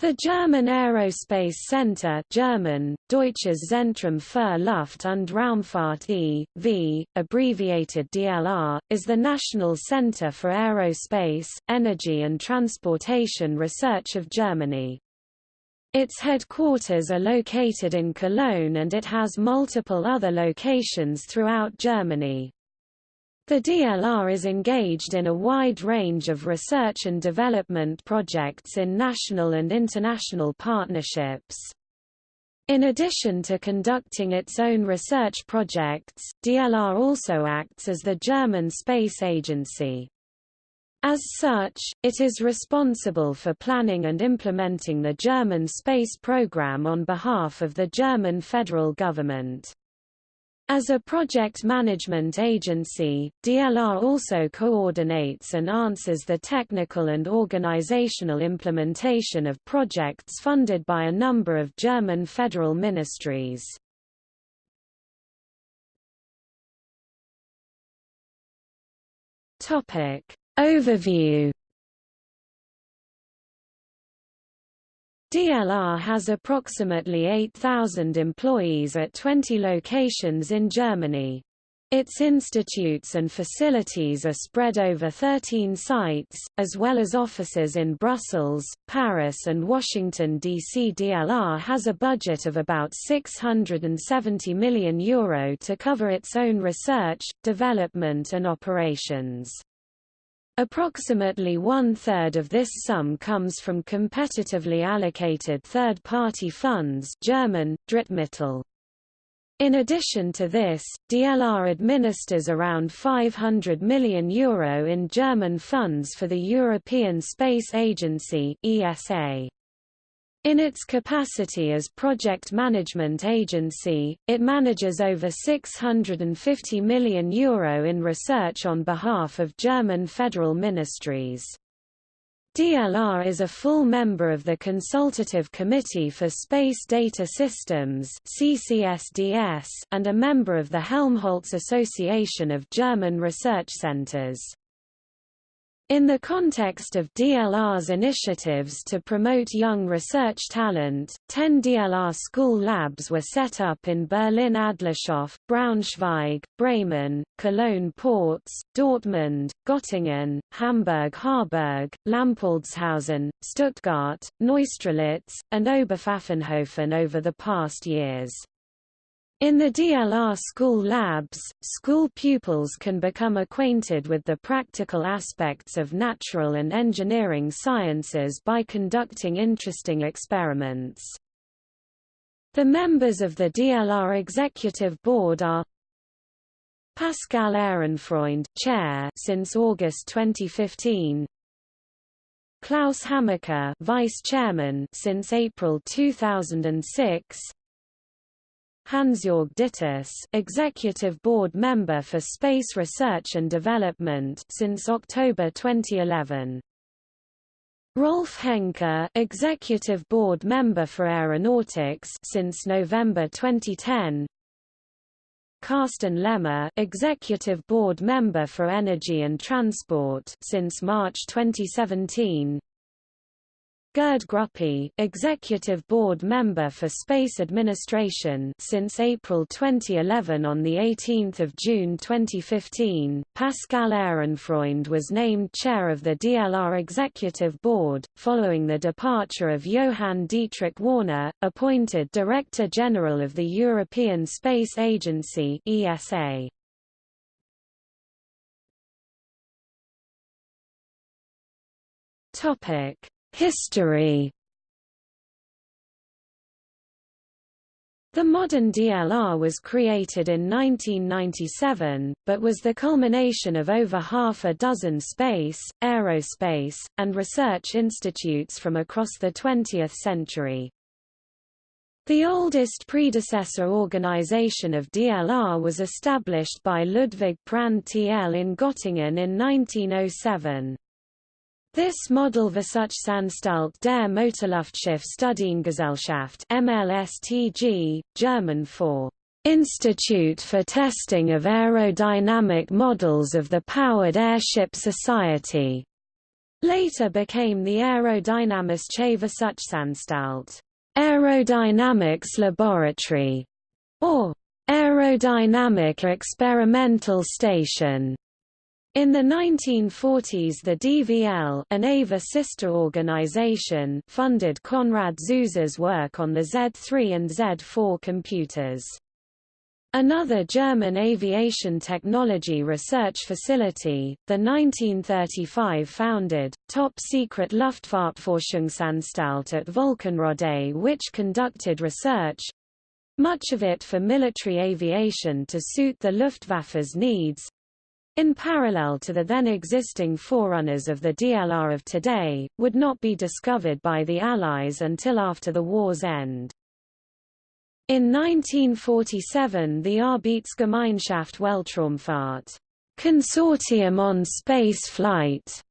The German Aerospace Center German, Deutsches Zentrum für Luft- und Raumfahrt e.V., abbreviated DLR, is the national center for aerospace, energy and transportation research of Germany. Its headquarters are located in Cologne and it has multiple other locations throughout Germany. The DLR is engaged in a wide range of research and development projects in national and international partnerships. In addition to conducting its own research projects, DLR also acts as the German Space Agency. As such, it is responsible for planning and implementing the German space program on behalf of the German federal government. As a project management agency, DLR also coordinates and answers the technical and organizational implementation of projects funded by a number of German federal ministries. Overview DLR has approximately 8,000 employees at 20 locations in Germany. Its institutes and facilities are spread over 13 sites, as well as offices in Brussels, Paris and Washington, D.C. DLR has a budget of about €670 million Euro to cover its own research, development and operations. Approximately one-third of this sum comes from competitively allocated third-party funds German, Drittmittel. In addition to this, DLR administers around €500 million Euro in German funds for the European Space Agency ESA. In its capacity as project management agency, it manages over €650 million Euro in research on behalf of German federal ministries. DLR is a full member of the Consultative Committee for Space Data Systems and a member of the Helmholtz Association of German Research Centers. In the context of DLR's initiatives to promote young research talent, 10 DLR school labs were set up in Berlin-Adlershof, Braunschweig, Bremen, Cologne-Porz, Dortmund, Göttingen, Hamburg-Harburg, Lampoldshausen, Stuttgart, Neustrelitz, and Oberpfaffenhofen over the past years. In the DLR school labs, school pupils can become acquainted with the practical aspects of natural and engineering sciences by conducting interesting experiments. The members of the DLR Executive Board are Pascale Ehrenfreund, Chair since August 2015. Klaus Hamacher, Vice Chairman since April 2006. Hansjörg Dittus, Executive Board Member for Space Research and Development since October 2011. Rolf Henke, Executive Board Member for Aeronautics since November 2010. Karsten Lemmer, Executive Board Member for Energy and Transport since March 2017. Gerd Gruppe, Executive Board Member for Space Administration since April 2011 On 18 June 2015, Pascale Ehrenfreund was named Chair of the DLR Executive Board, following the departure of Johann Dietrich Wörner, appointed Director General of the European Space Agency ESA. Topic History The modern DLR was created in 1997, but was the culmination of over half a dozen space, aerospace, and research institutes from across the 20th century. The oldest predecessor organization of DLR was established by Ludwig Prandtl in Göttingen in 1907. This Modellwissenschaftsanstalt der Motorluftschiff-Studiengesellschaft MLSTG, German for Institute for Testing of Aerodynamic Models of the Powered Airship Society, later became the Aerodynamische Versuchsanstalt Aerodynamics Laboratory, or Aerodynamic Experimental Station. In the 1940s the DVL an AVA sister organization funded Konrad Zuse's work on the Z3 and Z4 computers. Another German aviation technology research facility, the 1935-founded, top-secret Luftfahrtforschungsanstalt at Völkenrode which conducted research—much of it for military aviation to suit the Luftwaffe's needs, in parallel to the then existing forerunners of the DLR of today, would not be discovered by the Allies until after the war's end. In 1947 the Arbeitsgemeinschaft Weltraumfahrt Consortium on Space Flight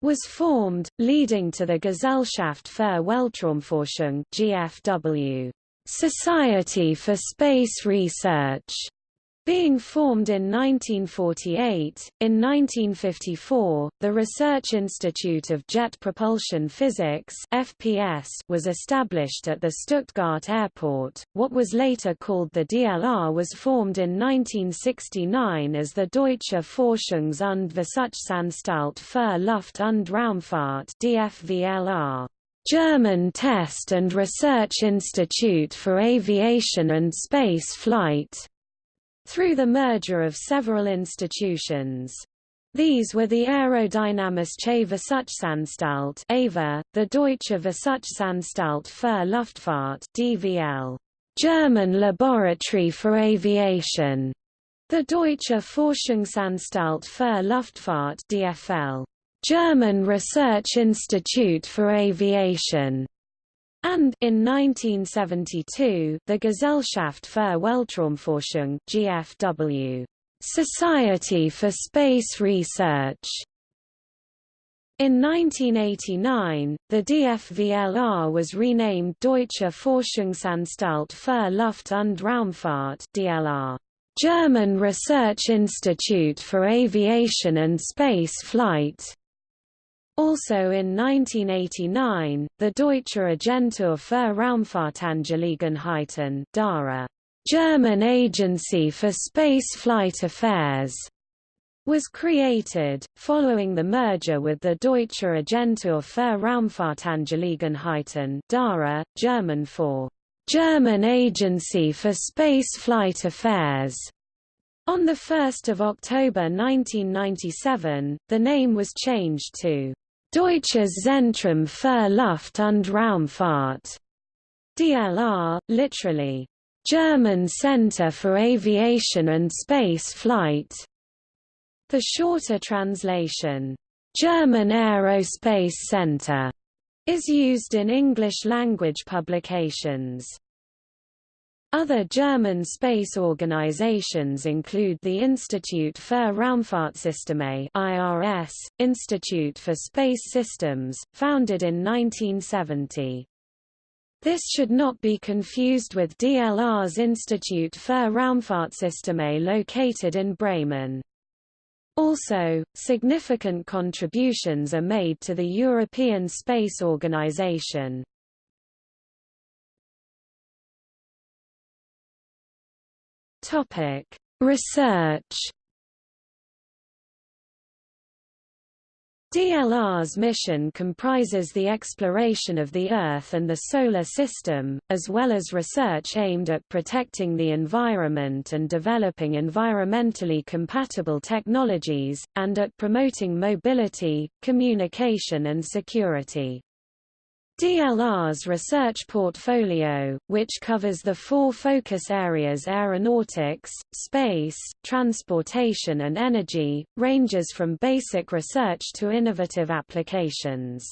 was formed, leading to the Gesellschaft für Weltraumforschung GFW, Society for Space Research, being formed in 1948, in 1954, the Research Institute of Jet Propulsion Physics (FPS) was established at the Stuttgart Airport. What was later called the DLR was formed in 1969 as the Deutsche Forschungs- und Versuchsanstalt für Luft- und Raumfahrt (DFVLR). German Test and Research Institute for Aviation and Space Flight, through the merger of several institutions. These were the Aerodynamische Versuchsanstalt AVA, the Deutsche Versuchsanstalt für Luftfahrt DVL, German Laboratory for Aviation, the Deutsche Forschungsanstalt für Luftfahrt DFL, German Research Institute for Aviation, and in 1972, the Gesellschaft für Weltraumforschung (GFW), Society for Space Research. In 1989, the DFVLR was renamed Deutsche Forschungsanstalt für Luft- und Raumfahrt (DLR), German Research Institute for Aviation and Space Flight. Also in 1989, the Deutsche Agentur für Raumfahrtangelegenheiten DARA, German Agency for Space Flight Affairs, was created, following the merger with the Deutsche Agentur für Raumfahrtangelegenheiten DARA, German for German Agency for Space Flight Affairs. On 1 October 1997, the name was changed to Deutsches Zentrum für Luft- und Raumfahrt, DLR, literally, German Center for Aviation and Space Flight. The shorter translation, German Aerospace Center, is used in English-language publications. Other German space organizations include the Institute für Raumfahrtsysteme (IRS), Institute for Space Systems, founded in 1970. This should not be confused with DLR's Institute für Raumfahrtsysteme located in Bremen. Also, significant contributions are made to the European Space Organization. Topic: Research. DLR's mission comprises the exploration of the Earth and the Solar System, as well as research aimed at protecting the environment and developing environmentally compatible technologies, and at promoting mobility, communication and security. DLR's research portfolio, which covers the four focus areas aeronautics, space, transportation and energy, ranges from basic research to innovative applications.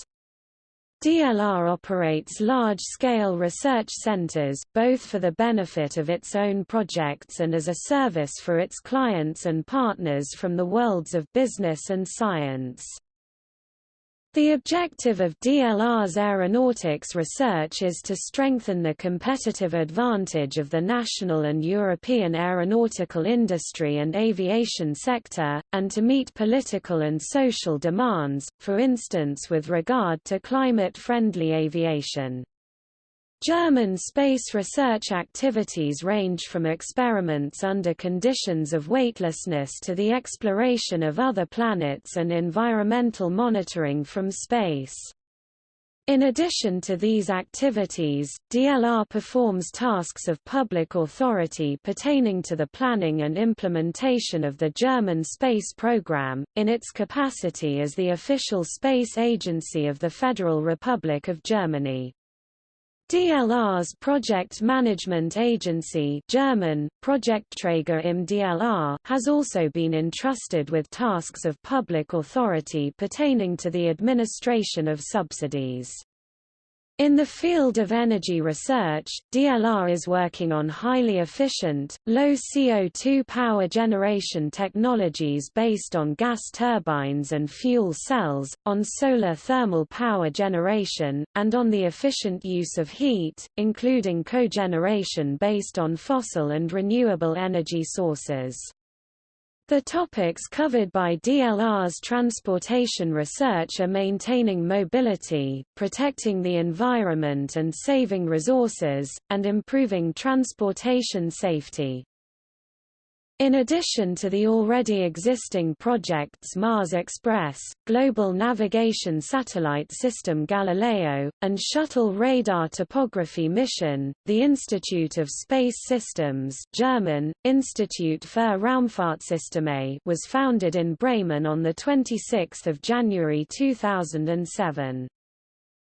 DLR operates large-scale research centers, both for the benefit of its own projects and as a service for its clients and partners from the worlds of business and science. The objective of DLR's aeronautics research is to strengthen the competitive advantage of the national and European aeronautical industry and aviation sector, and to meet political and social demands, for instance with regard to climate-friendly aviation. German space research activities range from experiments under conditions of weightlessness to the exploration of other planets and environmental monitoring from space. In addition to these activities, DLR performs tasks of public authority pertaining to the planning and implementation of the German space program, in its capacity as the official space agency of the Federal Republic of Germany. DLR's Project Management Agency German, Projektträger im DLR has also been entrusted with tasks of public authority pertaining to the administration of subsidies. In the field of energy research, DLR is working on highly efficient, low CO2 power generation technologies based on gas turbines and fuel cells, on solar thermal power generation, and on the efficient use of heat, including cogeneration based on fossil and renewable energy sources. The topics covered by DLR's transportation research are maintaining mobility, protecting the environment and saving resources, and improving transportation safety. In addition to the already existing projects Mars Express, Global Navigation Satellite System Galileo, and Shuttle Radar Topography Mission, the Institute of Space Systems German, Institut für Raumfahrtsysteme was founded in Bremen on 26 January 2007.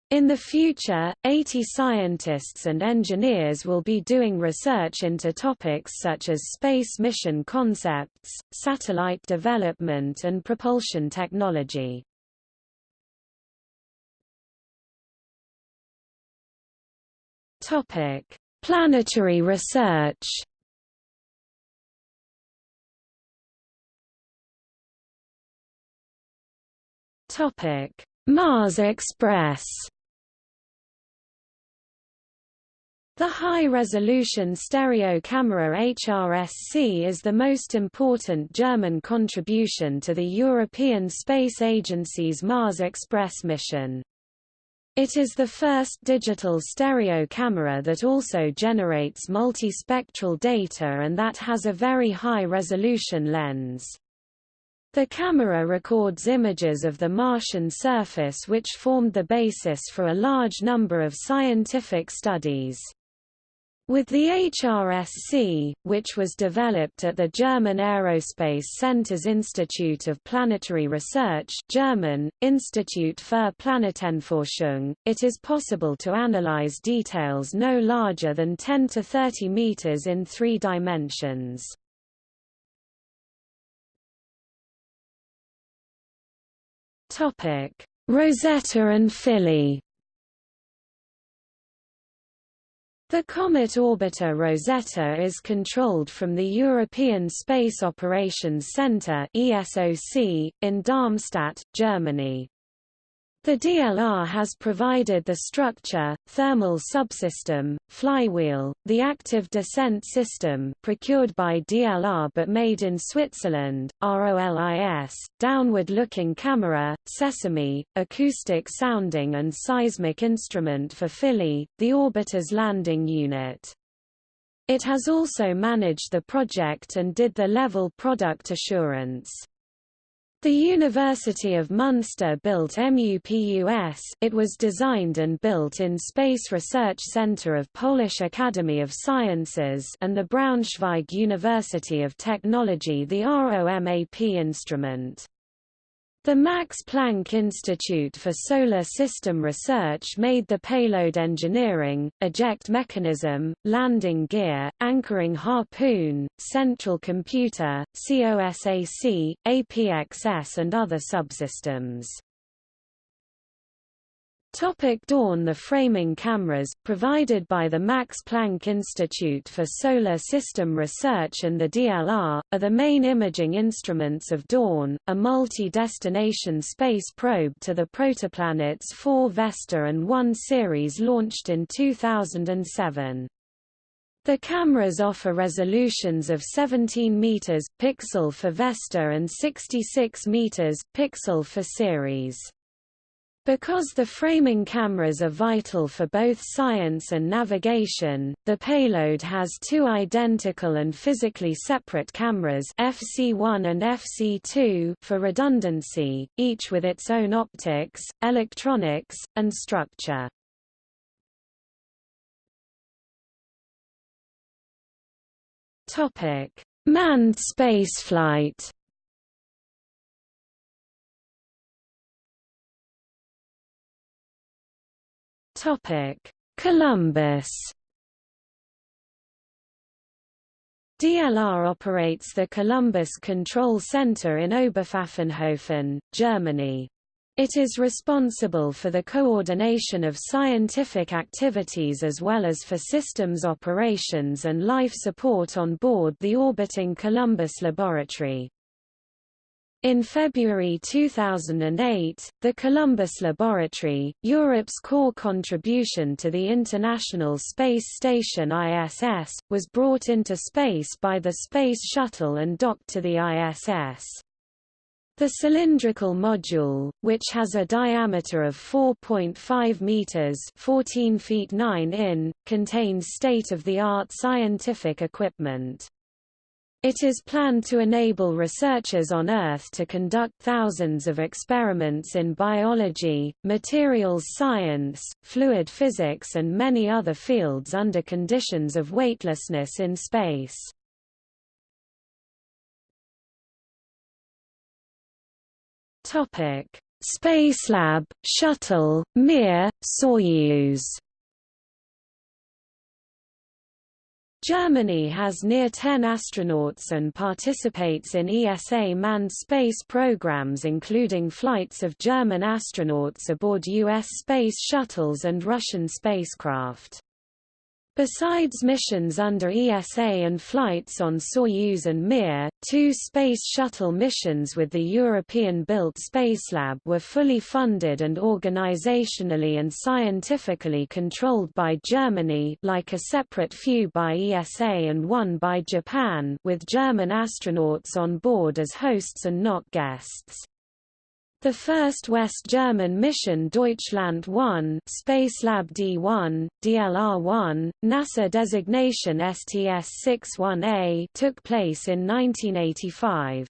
In the future, 80 scientists and engineers will be doing research into topics such as space mission concepts, satellite development and propulsion technology. Topic: Planetary research Topic: Mars Express The high-resolution stereo camera HRSC is the most important German contribution to the European Space Agency's Mars Express mission. It is the first digital stereo camera that also generates multispectral data and that has a very high-resolution lens. The camera records images of the Martian surface which formed the basis for a large number of scientific studies. With the HRSC, which was developed at the German Aerospace Center's Institute of Planetary Research German, Institut für Planetenforschung, it is possible to analyze details no larger than 10 to 30 meters in three dimensions. Rosetta and Philae The Comet Orbiter Rosetta is controlled from the European Space Operations Centre in Darmstadt, Germany. The DLR has provided the structure, thermal subsystem, flywheel, the active descent system procured by DLR but made in Switzerland, ROLIS, downward-looking camera, sesame, acoustic sounding and seismic instrument for Philae, the orbiter's landing unit. It has also managed the project and did the level product assurance. The University of Münster built MUPUS it was designed and built in Space Research Center of Polish Academy of Sciences and the Braunschweig University of Technology the ROMAP instrument. The Max Planck Institute for Solar System Research made the payload engineering, eject mechanism, landing gear, anchoring harpoon, central computer, COSAC, APXS and other subsystems. Topic Dawn The framing cameras, provided by the Max Planck Institute for Solar System Research and the DLR, are the main imaging instruments of Dawn, a multi-destination space probe to the protoplanets 4 Vesta and 1 Ceres launched in 2007. The cameras offer resolutions of 17 meters pixel for Vesta and 66 meters pixel for Ceres. Because the framing cameras are vital for both science and navigation, the payload has two identical and physically separate cameras FC1 and FC2 for redundancy, each with its own optics, electronics, and structure. Manned spaceflight Topic: Columbus. DLR operates the Columbus Control Center in Oberpfaffenhofen, Germany. It is responsible for the coordination of scientific activities as well as for systems operations and life support on board the orbiting Columbus Laboratory. In February 2008, the Columbus Laboratory, Europe's core contribution to the International Space Station ISS, was brought into space by the Space Shuttle and docked to the ISS. The cylindrical module, which has a diameter of 4.5 meters (14 feet 9 in), contains state-of-the-art scientific equipment. It is planned to enable researchers on Earth to conduct thousands of experiments in biology, materials science, fluid physics and many other fields under conditions of weightlessness in space. Topic: Spacelab, Shuttle, Mir, Soyuz Germany has near 10 astronauts and participates in ESA manned space programs including flights of German astronauts aboard U.S. space shuttles and Russian spacecraft. Besides missions under ESA and flights on Soyuz and Mir, two Space Shuttle missions with the European-built Spacelab were fully funded and organizationally and scientifically controlled by Germany like a separate few by ESA and one by Japan with German astronauts on board as hosts and not guests. The first West German mission Deutschland 1 Spacelab D1, DLR-1, NASA designation STS-61A took place in 1985.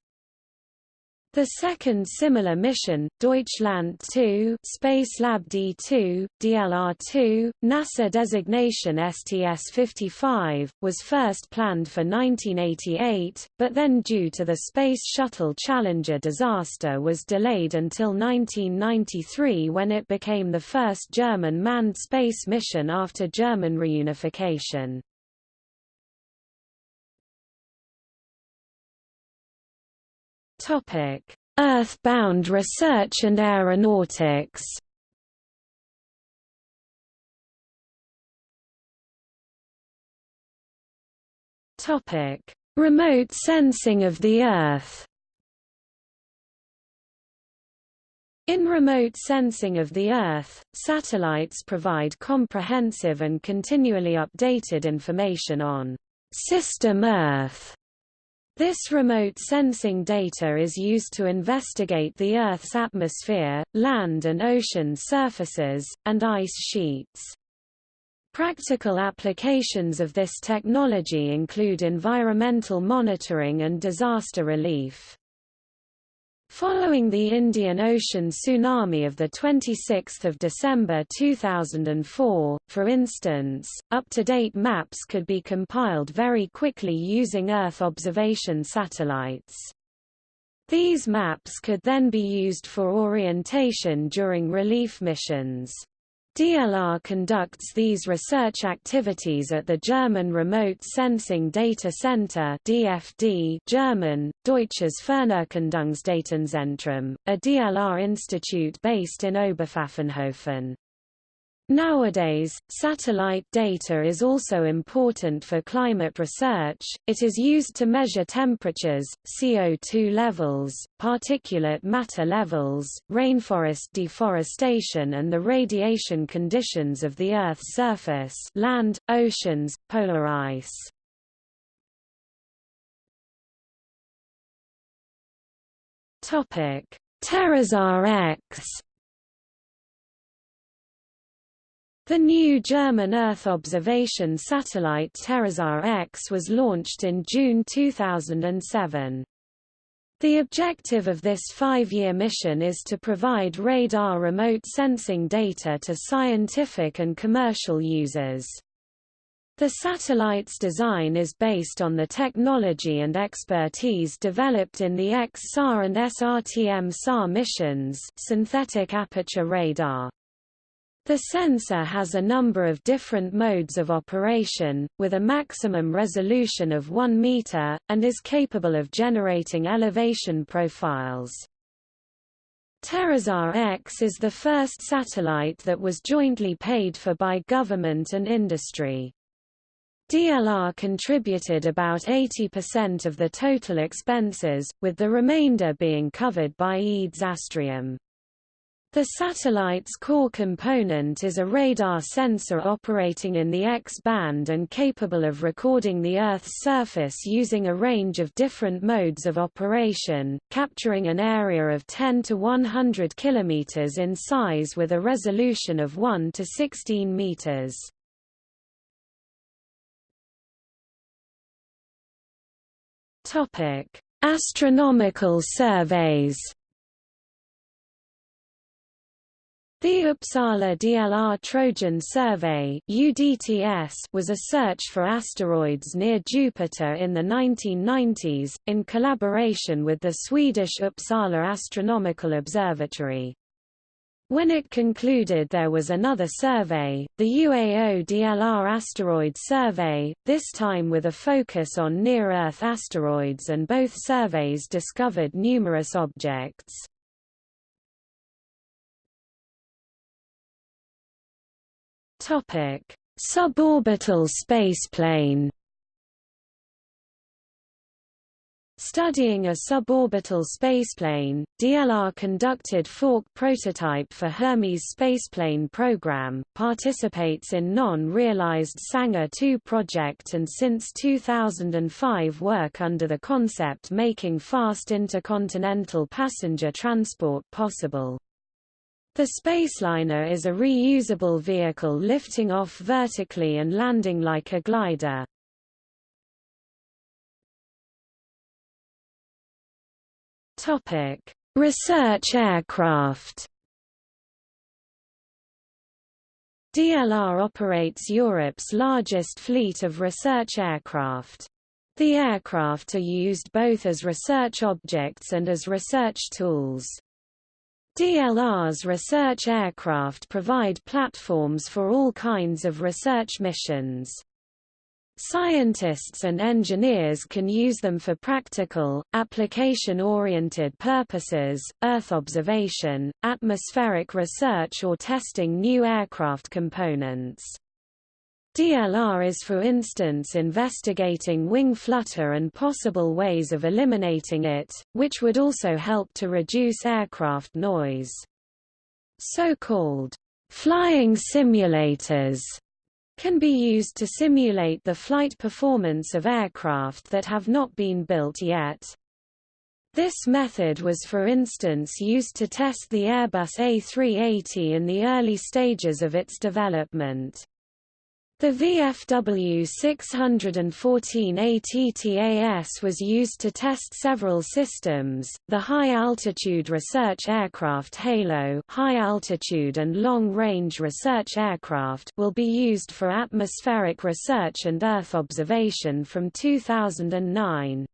The second similar mission, Deutschland 2 Spacelab D2, DLR-2, NASA designation STS-55, was first planned for 1988, but then due to the Space Shuttle Challenger disaster was delayed until 1993 when it became the first German manned space mission after German reunification. Topic: Earthbound research and aeronautics. Topic: Remote sensing of the Earth. In remote sensing of the Earth, satellites provide comprehensive and continually updated information on System Earth this remote sensing data is used to investigate the Earth's atmosphere, land and ocean surfaces, and ice sheets. Practical applications of this technology include environmental monitoring and disaster relief. Following the Indian Ocean tsunami of 26 December 2004, for instance, up-to-date maps could be compiled very quickly using Earth observation satellites. These maps could then be used for orientation during relief missions. DLR conducts these research activities at the German Remote Sensing Data Center DFD German, Deutsches Fernerkundungsdatenzentrum, a DLR institute based in Oberpfaffenhofen. Nowadays, satellite data is also important for climate research, it is used to measure temperatures, CO2 levels, particulate matter levels, rainforest deforestation and the radiation conditions of the Earth's surface land, oceans, polar ice. TerraSAR X The new German Earth observation satellite TerraSAR X was launched in June 2007. The objective of this five-year mission is to provide radar remote sensing data to scientific and commercial users. The satellite's design is based on the technology and expertise developed in the X-SAR and SRTM-SAR missions synthetic aperture radar. The sensor has a number of different modes of operation, with a maximum resolution of 1 meter, and is capable of generating elevation profiles. TerraSAR X is the first satellite that was jointly paid for by government and industry. DLR contributed about 80% of the total expenses, with the remainder being covered by EADS Astrium. The satellite's core component is a radar sensor operating in the X-band and capable of recording the Earth's surface using a range of different modes of operation, capturing an area of 10 to 100 km in size with a resolution of 1 to 16 meters. Astronomical surveys The Uppsala DLR Trojan Survey UDTS was a search for asteroids near Jupiter in the 1990s, in collaboration with the Swedish Uppsala Astronomical Observatory. When it concluded there was another survey, the UAO DLR Asteroid Survey, this time with a focus on near-Earth asteroids and both surveys discovered numerous objects. Topic: Suborbital spaceplane. Studying a suborbital spaceplane, DLR conducted fork prototype for Hermes spaceplane program, participates in non-realized Sänger 2 project and since 2005 work under the concept making fast intercontinental passenger transport possible. The Spaceliner is a reusable vehicle lifting off vertically and landing like a glider. Topic: Research aircraft. DLR operates Europe's largest fleet of research aircraft. The aircraft are used both as research objects and as research tools. DLR's research aircraft provide platforms for all kinds of research missions. Scientists and engineers can use them for practical, application-oriented purposes, Earth observation, atmospheric research or testing new aircraft components. DLR is for instance investigating wing flutter and possible ways of eliminating it, which would also help to reduce aircraft noise. So-called flying simulators can be used to simulate the flight performance of aircraft that have not been built yet. This method was for instance used to test the Airbus A380 in the early stages of its development. The VFW 614 ATTAS was used to test several systems. The high-altitude research aircraft HALO, high-altitude and long-range research aircraft, will be used for atmospheric research and Earth observation from 2009.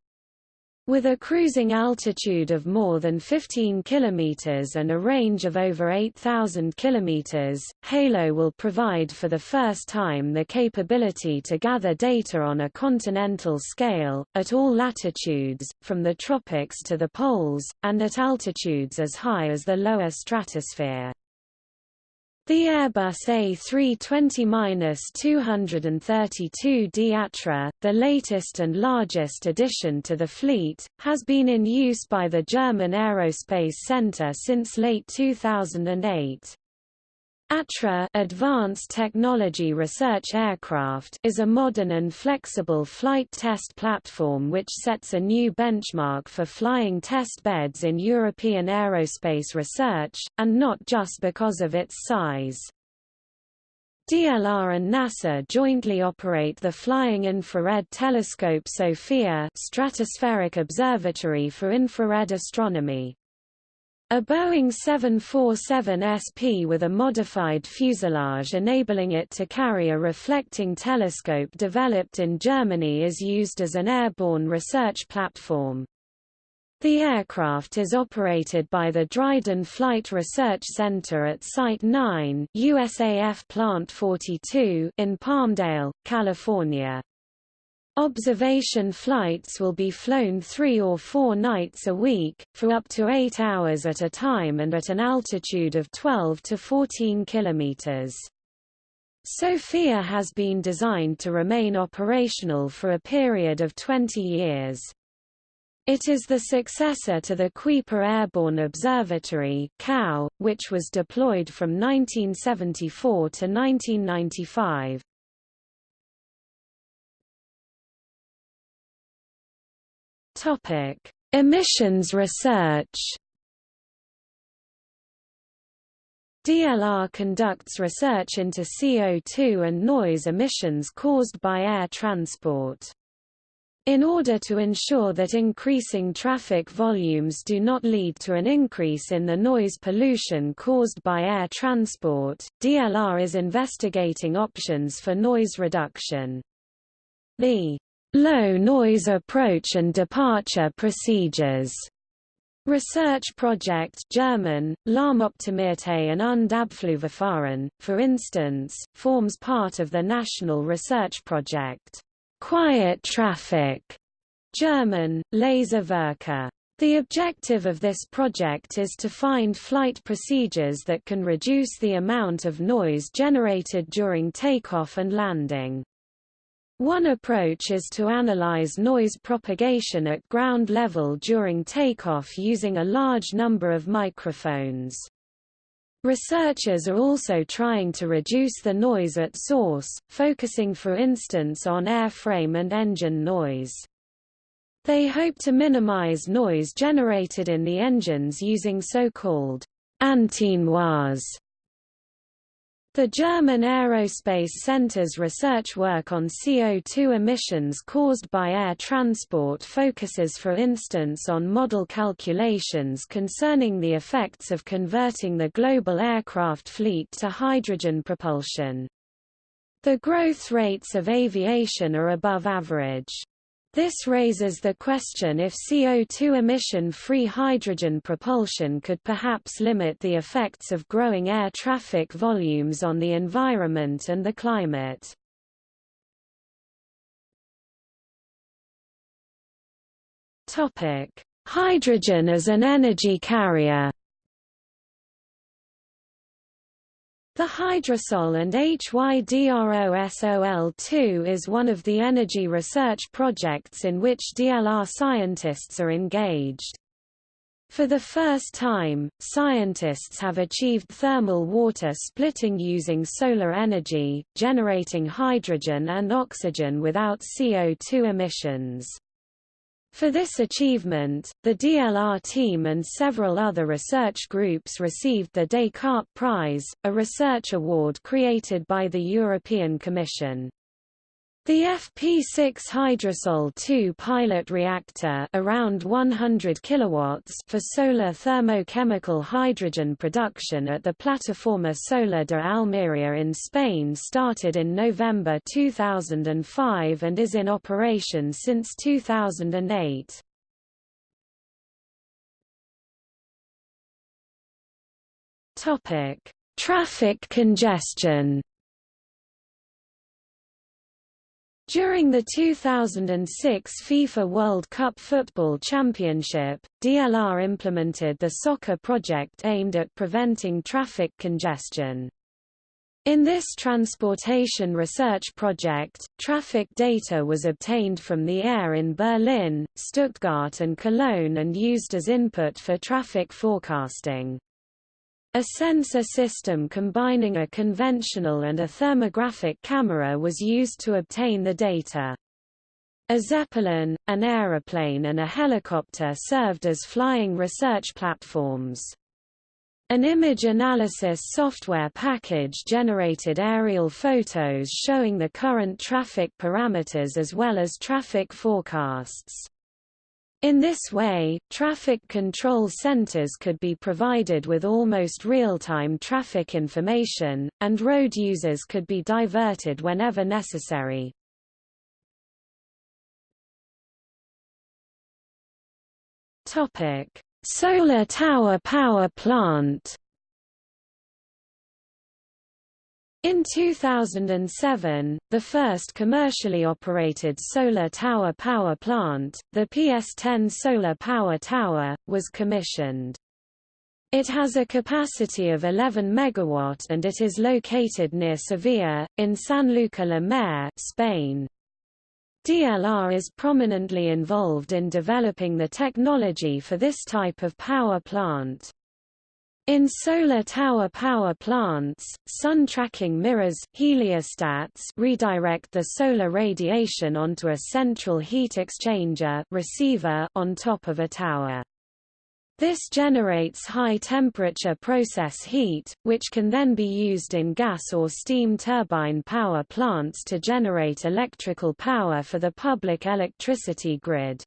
With a cruising altitude of more than 15 km and a range of over 8,000 km, HALO will provide for the first time the capability to gather data on a continental scale, at all latitudes, from the tropics to the poles, and at altitudes as high as the lower stratosphere. The Airbus A320-232D Atra, the latest and largest addition to the fleet, has been in use by the German Aerospace Center since late 2008. ATRA Advanced Technology Research Aircraft is a modern and flexible flight test platform which sets a new benchmark for flying test beds in European aerospace research, and not just because of its size. DLR and NASA jointly operate the Flying Infrared Telescope SOFIA Stratospheric Observatory for Infrared Astronomy. A Boeing 747 SP with a modified fuselage enabling it to carry a reflecting telescope developed in Germany is used as an airborne research platform. The aircraft is operated by the Dryden Flight Research Center at Site 9 USAF Plant 42 in Palmdale, California. Observation flights will be flown three or four nights a week, for up to eight hours at a time and at an altitude of 12 to 14 kilometers. SOFIA has been designed to remain operational for a period of 20 years. It is the successor to the Kuiper Airborne Observatory which was deployed from 1974 to 1995. Topic: Emissions research. DLR conducts research into CO2 and noise emissions caused by air transport. In order to ensure that increasing traffic volumes do not lead to an increase in the noise pollution caused by air transport, DLR is investigating options for noise reduction. The Low noise approach and departure procedures. Research project German, Lärmoptimierte and und Abflugverfahren, for instance, forms part of the national research project, Quiet Traffic, German, Leise Verkehr. The objective of this project is to find flight procedures that can reduce the amount of noise generated during takeoff and landing. One approach is to analyze noise propagation at ground level during takeoff using a large number of microphones. Researchers are also trying to reduce the noise at source, focusing for instance on airframe and engine noise. They hope to minimize noise generated in the engines using so-called antinoise the German Aerospace Center's research work on CO2 emissions caused by air transport focuses for instance on model calculations concerning the effects of converting the global aircraft fleet to hydrogen propulsion. The growth rates of aviation are above average. This raises the question if CO2 emission-free hydrogen propulsion could perhaps limit the effects of growing air traffic volumes on the environment and the climate. Hydrogen as an energy carrier The Hydrosol and HYDROSOL2 is one of the energy research projects in which DLR scientists are engaged. For the first time, scientists have achieved thermal water splitting using solar energy, generating hydrogen and oxygen without CO2 emissions. For this achievement, the DLR team and several other research groups received the Descartes Prize, a research award created by the European Commission. The FP6 Hydrosol 2 pilot reactor around 100 kilowatts for solar thermochemical hydrogen production at the Plataforma Solar de Almería in Spain started in November 2005 and is in operation since 2008. Topic: Traffic congestion During the 2006 FIFA World Cup Football Championship, DLR implemented the soccer project aimed at preventing traffic congestion. In this transportation research project, traffic data was obtained from the air in Berlin, Stuttgart and Cologne and used as input for traffic forecasting. A sensor system combining a conventional and a thermographic camera was used to obtain the data. A Zeppelin, an aeroplane and a helicopter served as flying research platforms. An image analysis software package generated aerial photos showing the current traffic parameters as well as traffic forecasts. In this way, traffic control centers could be provided with almost real-time traffic information, and road users could be diverted whenever necessary. Solar tower power plant In 2007, the first commercially operated solar tower power plant, the PS10 Solar Power Tower, was commissioned. It has a capacity of 11 MW and it is located near Sevilla, in Sanlúcar la Mayor, Spain. DLR is prominently involved in developing the technology for this type of power plant. In solar tower power plants, sun tracking mirrors heliostats redirect the solar radiation onto a central heat exchanger receiver on top of a tower. This generates high-temperature process heat, which can then be used in gas or steam turbine power plants to generate electrical power for the public electricity grid.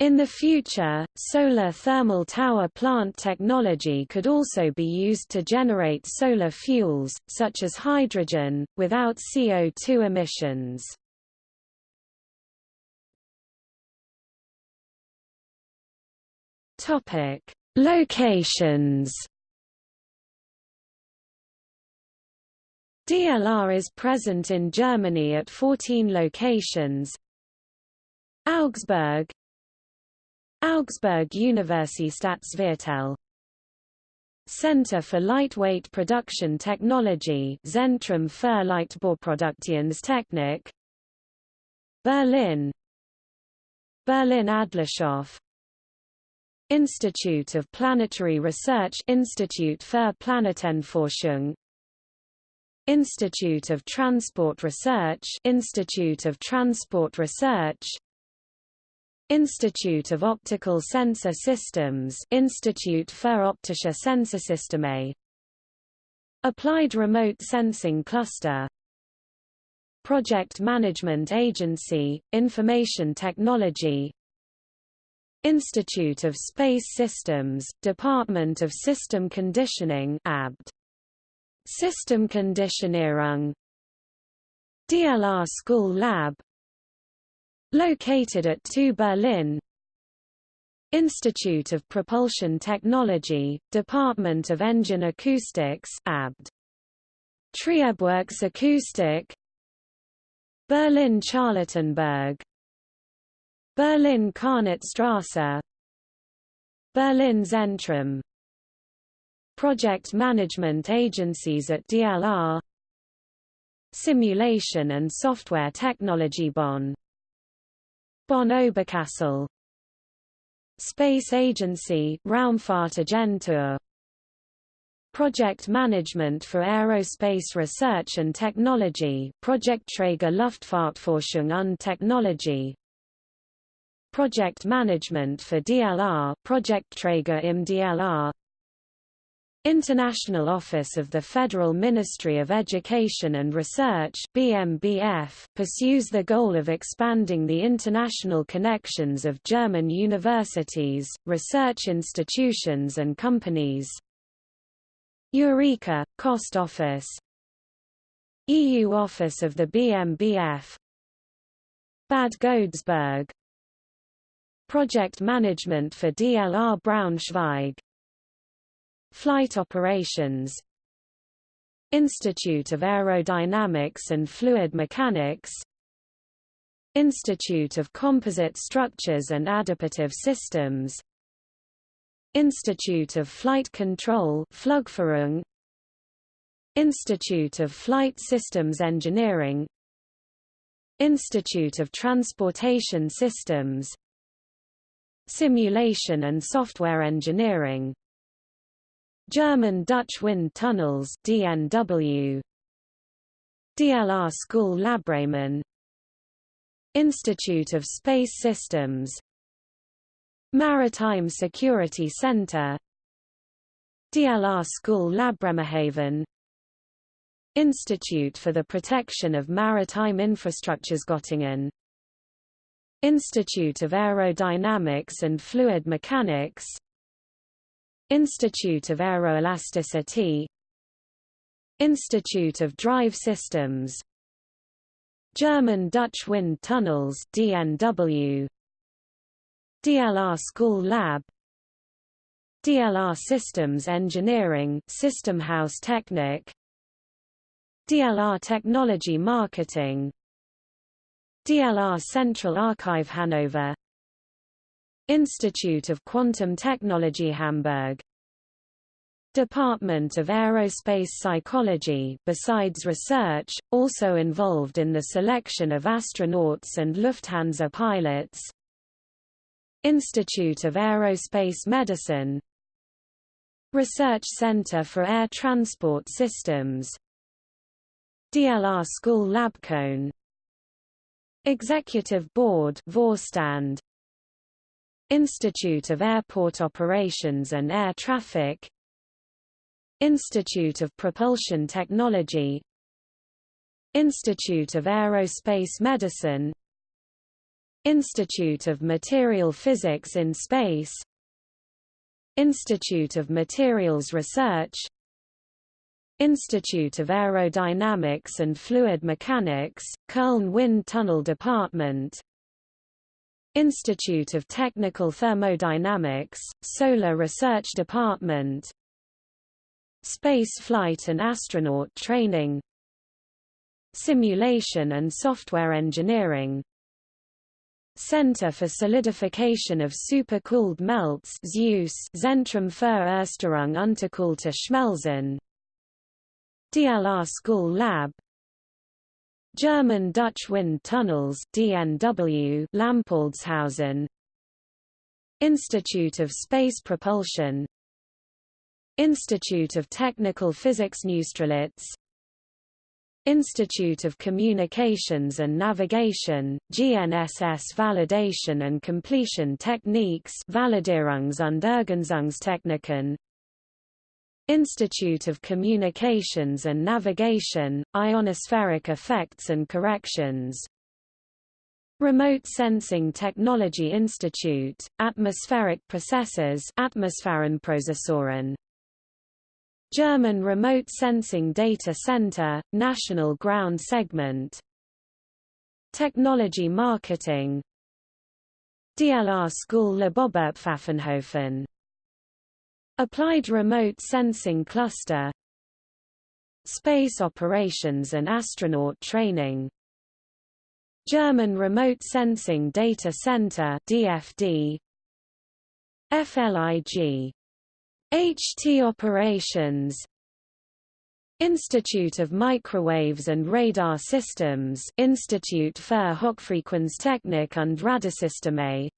In the future, solar thermal tower plant technology could also be used to generate solar fuels, such as hydrogen, without CO2 emissions. Locations. DLR is present in Germany at 14 locations. Augsburg Augsburg Universitätsviertel Center for Lightweight Production Technology Zentrum für Leichtbauproduktionstechnik Berlin. Berlin Adlershof. Institute of Planetary Research Institute für Planetenforschung. Institute of Transport Research Institute of Transport Research Institute of Optical Sensor Systems Institute für optische Sensorsysteme. Applied Remote Sensing Cluster. Project Management Agency, Information Technology. Institute of Space Systems, Department of System Conditioning ABD. System Conditionierung. DLR School Lab Located at 2 Berlin Institute of Propulsion Technology, Department of Engine Acoustics ABD. Triebwerks Acoustic Berlin Charlottenburg Berlin Karnitstrasse Berlin Zentrum Project management agencies at DLR Simulation and Software Technology Bonn Bonn Oberkassel Space Agency Raumfahrtagentur Project Management for Aerospace Research and Technology Projektträger Luftfahrtforschung und Technologie Project Management for DLR Projektträger im DLR International Office of the Federal Ministry of Education and Research BMBF, pursues the goal of expanding the international connections of German universities, research institutions and companies. Eureka, Cost Office. EU Office of the BMBF Bad Godesberg. Project Management for DLR Braunschweig Flight Operations. Institute of Aerodynamics and Fluid Mechanics. Institute of Composite Structures and Adaptive Systems. Institute of Flight Control Institute of Flight Systems Engineering. Institute of Transportation Systems. Simulation and Software Engineering German-Dutch Wind Tunnels DNW DLR School Lab Bremen Institute of Space Systems. Maritime Security Center. DLR School Lab Bremerhaven. Institute for the Protection of Maritime Infrastructures Göttingen. Institute of Aerodynamics and Fluid Mechanics Institute of Aeroelasticity. Institute of Drive Systems. German-Dutch Wind Tunnels DNW DLR School Lab. DLR Systems Engineering System House Technik DLR Technology Marketing. DLR Central Archive Hanover Institute of Quantum Technology Hamburg. Department of Aerospace Psychology. Besides research, also involved in the selection of astronauts and Lufthansa pilots. Institute of Aerospace Medicine. Research Center for Air Transport Systems. DLR School Lab Köln Executive Board Vorstand Institute of Airport Operations and Air Traffic Institute of Propulsion Technology Institute of Aerospace Medicine Institute of Material Physics in Space Institute of Materials Research Institute of Aerodynamics and Fluid Mechanics, Köln Wind Tunnel Department Institute of Technical Thermodynamics, Solar Research Department. Space flight and astronaut training. Simulation and Software Engineering. Center for Solidification of Supercooled Melts Zeus Zentrum für Erstarrung unterkühlter Schmelzen. DLR School Lab German-Dutch Wind Tunnels DNW Lampoldshausen Institute of Space Propulsion. Institute of Technical Physics Neustrelitz. Institute of Communications and Navigation, GNSS Validation and Completion Techniques Validierungs- und Ergänzungstechniken Institute of Communications and Navigation, Ionospheric Effects and Corrections. Remote Sensing Technology Institute, Atmospheric Processes German Remote Sensing Data Center, National Ground Segment. Technology Marketing. DLR School Lab Oberpfaffenhofen Applied Remote Sensing Cluster. Space Operations and Astronaut Training. German Remote Sensing Data Center DFD FLIG HT Operations. Institute of Microwaves and Radar Systems Institut für Hochfrequenztechnik und Radarsysteme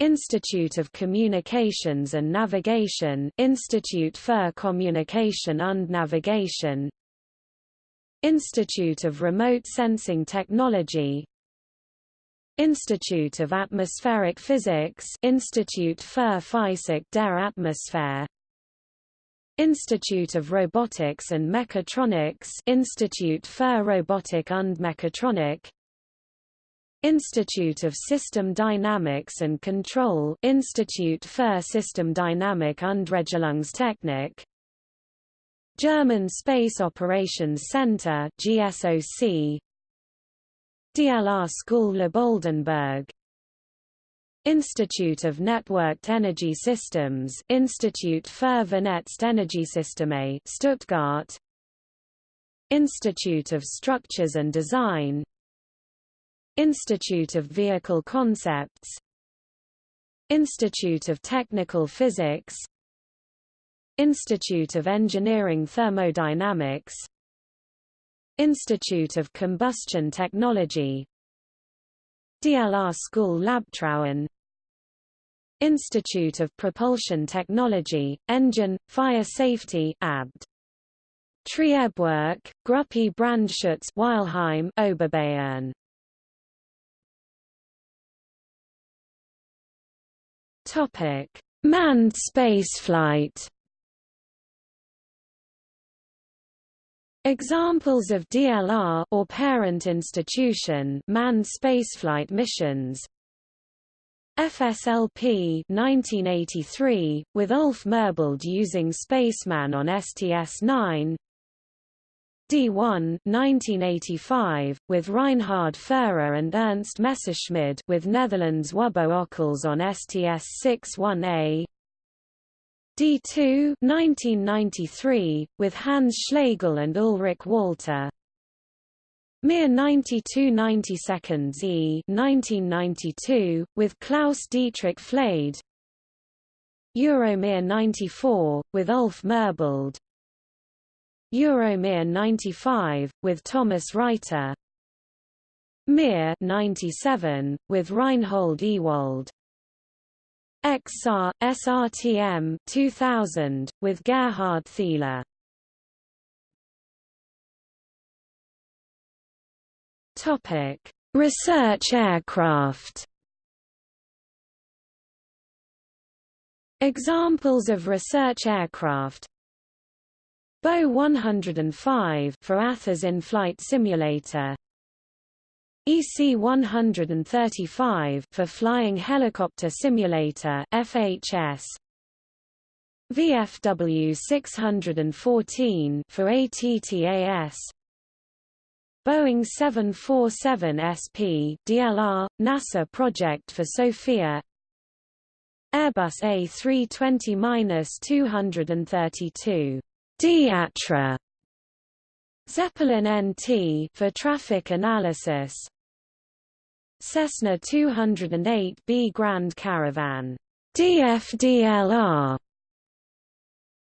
Institute of Communications and Navigation Institute für Kommunikation und Navigation. Institute of Remote Sensing Technology. Institute of Atmospheric Physics Institute für Physik der Atmosphäre Institute of Robotics and Mechatronics Institute für Robotik und Mechatronik Institute of System Dynamics and Control Institute für Systemdynamik und Regelungstechnik German Space Operations Center GSOC DLR School Lab Oldenburg Institute of Networked Energy Systems Institute für Vernetzte Energiesysteme Stuttgart. Institute of Structures and Design Institute of Vehicle Concepts Institute of Technical Physics Institute of Engineering Thermodynamics Institute of Combustion Technology DLR School Lab Trauen Institute of Propulsion Technology, Engine, Fire Safety ABD. Triebwerk, Gruppe Brandschutz Weilheim, Oberbayern. Topic: Manned spaceflight. Examples of DLR or parent institution manned spaceflight missions. FSLP 1983, with Ulf Merbold using Spacelab on STS-9 D1 1985, with Reinhard Furrer and Ernst Messerschmidt with Netherlands Wubbo Ockels on STS-61A D2 1993, with Hans Schlegel and Ulrich Walter. Mir 92 90 seconds E 1992, with Klaus Dietrich Flade. Euromir 94, with Ulf Merbold Euromir 95, with Thomas Reiter. Mir 97, with Reinhold Ewald. XR, SRTM 2000, with Gerhard Thiele Topic: Research aircraft. Examples of research aircraft Bo 105 for ATTHeS in-flight simulator. EC-135 for Flying Helicopter Simulator FHS VFW 614 for ATTAS Boeing 747 SP DLR, NASA project for SOFIA Airbus A320-232 Diatra Zeppelin NT for traffic analysis. Cessna 208B Grand Caravan. DFDLR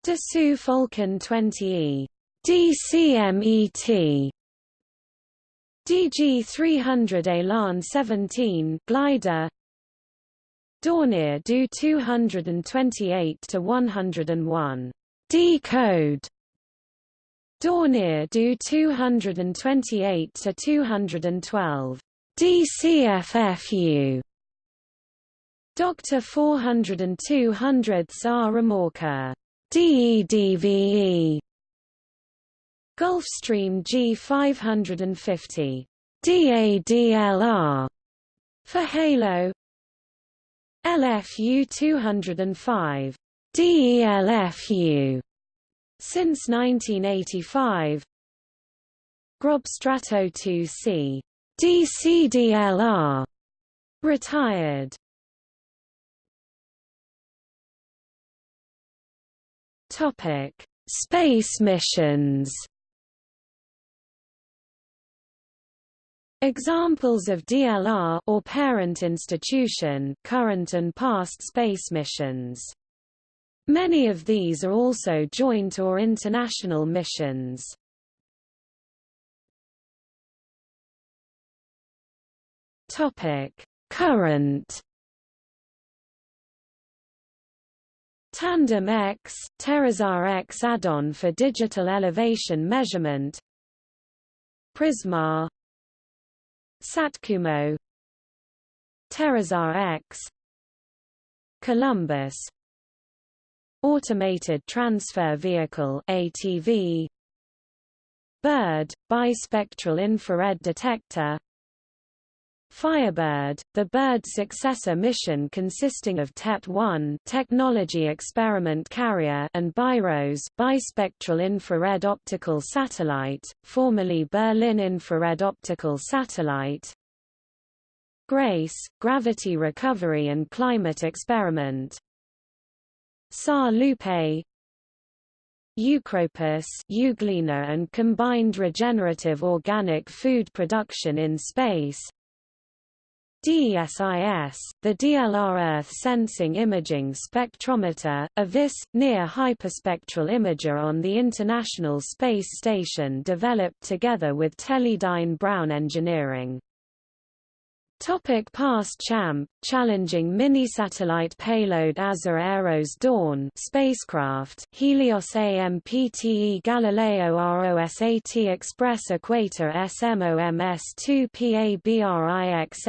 Dassault Falcon 20E DCMET DG300 Elan 17 glider. Dornier Do 228 to 101 D code Dornier Do 228 to 212 DCFFU Doctor 402 hundredths R remorker DEDVE Gulfstream G550 DADLR for Halo. LFU 205 DELFU since 1985 Grob Strato 2C DCDLR retired. Topic. Space missions. Examples of DLR or parent institution current and past space missions. Many of these are also joint or international missions. Topic: Current Tandem X, TerraSAR X add-on for digital elevation measurement. Prisma Satkumo TerraSAR X. Columbus Automated Transfer Vehicle ATV BIRD bispectral infrared detector Firebird, the BIRD successor mission consisting of TET-1 technology experiment carrier and BIROS bispectral infrared optical satellite, formerly Berlin infrared optical satellite. GRACE, gravity recovery and climate experiment. SAR Lupe, Eu:CROPIS Euglena and combined regenerative organic food production in space DESIS, the DLR Earth Sensing Imaging Spectrometer, a VIS, near hyperspectral imager on the International Space Station developed together with Teledyne Brown Engineering. Topic past Champ, challenging mini-satellite payload ASA Aeros Dawn spacecraft, Helios AMPTE Galileo ROSAT Express Equator SMOMS2 PABRIX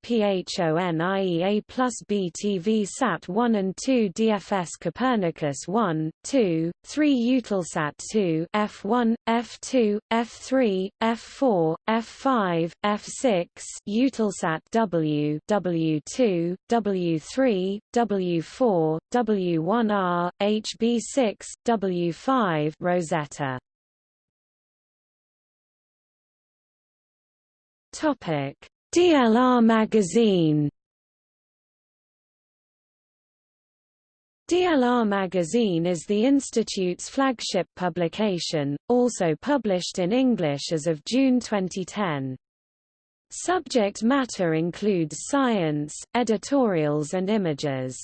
ASSYMPHONIEA plus BTV Sat 1 and 2 DFS Copernicus 1, 2, 3 Eutelsat 2 F1, F2, F3, F4, F5, F6 Eutelsat W, W2, W3, W4, W1R, HB6, W5 Rosetta. Topic: DLR magazine DLR magazine is the Institute's flagship publication, also published in English as of June 2010. Subject matter includes science, editorials and images.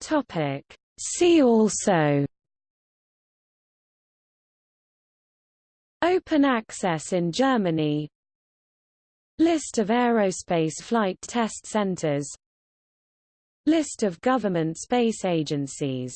Topic. See also Open access in Germany List of aerospace flight test centers List of government space agencies